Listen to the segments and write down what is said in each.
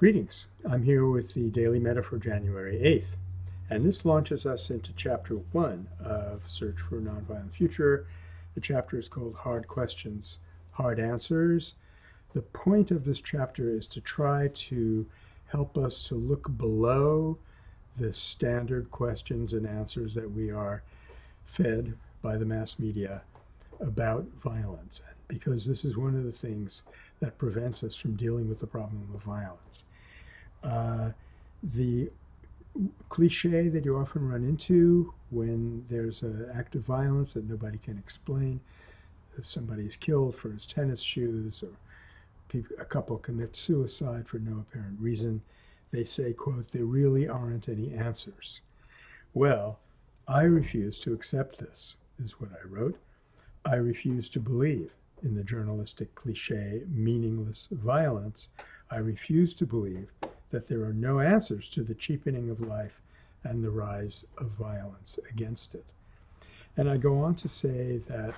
Greetings. I'm here with the Daily Metta for January 8th, and this launches us into chapter one of Search for a Nonviolent Future. The chapter is called Hard Questions, Hard Answers. The point of this chapter is to try to help us to look below the standard questions and answers that we are fed by the mass media about violence, because this is one of the things that prevents us from dealing with the problem of violence. Uh, the cliche that you often run into when there's an act of violence that nobody can explain, somebody is killed for his tennis shoes, or a couple commits suicide for no apparent reason, they say, quote, there really aren't any answers. Well, I refuse to accept this, is what I wrote. I refuse to believe in the journalistic cliche, meaningless violence. I refuse to believe that there are no answers to the cheapening of life and the rise of violence against it. And I go on to say that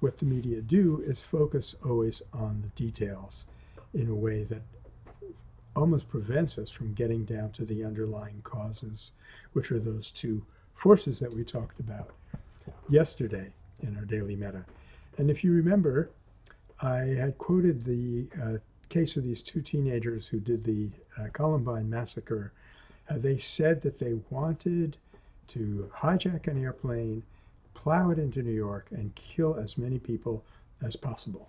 what the media do is focus always on the details in a way that almost prevents us from getting down to the underlying causes, which are those two forces that we talked about yesterday in our daily metta. And if you remember, I had quoted the uh, case of these two teenagers who did the uh, Columbine massacre, uh, they said that they wanted to hijack an airplane, plow it into New York, and kill as many people as possible.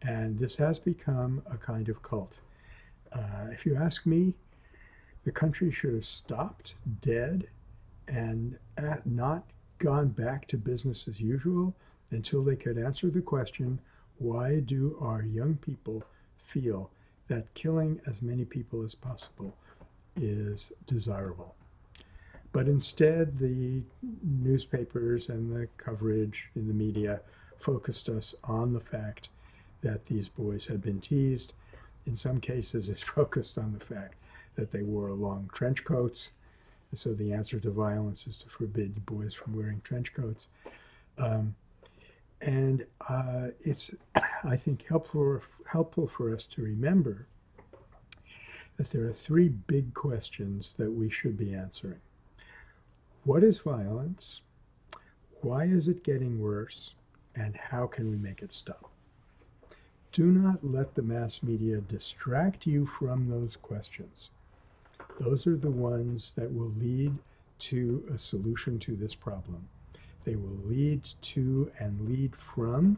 And this has become a kind of cult. Uh, if you ask me, the country should have stopped dead and not gone back to business as usual until they could answer the question why do our young people feel that killing as many people as possible is desirable. But instead, the newspapers and the coverage in the media focused us on the fact that these boys had been teased. In some cases, it focused on the fact that they wore long trench coats. So the answer to violence is to forbid boys from wearing trench coats. Um, and uh, it's, I think, helpful, helpful for us to remember that there are three big questions that we should be answering. What is violence? Why is it getting worse? And how can we make it stop? Do not let the mass media distract you from those questions. Those are the ones that will lead to a solution to this problem. They will lead to and lead from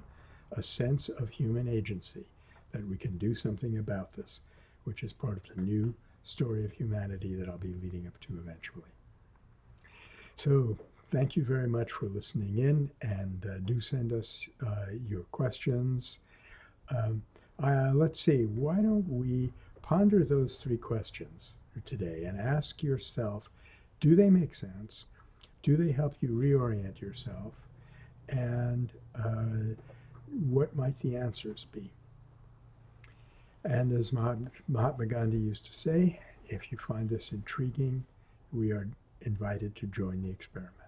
a sense of human agency that we can do something about this, which is part of the new story of humanity that I'll be leading up to eventually. So thank you very much for listening in and uh, do send us uh, your questions. Um, uh, let's see, why don't we ponder those three questions today and ask yourself, do they make sense? Do they help you reorient yourself? And uh, what might the answers be? And as Mahatma Gandhi used to say, if you find this intriguing, we are invited to join the experiment.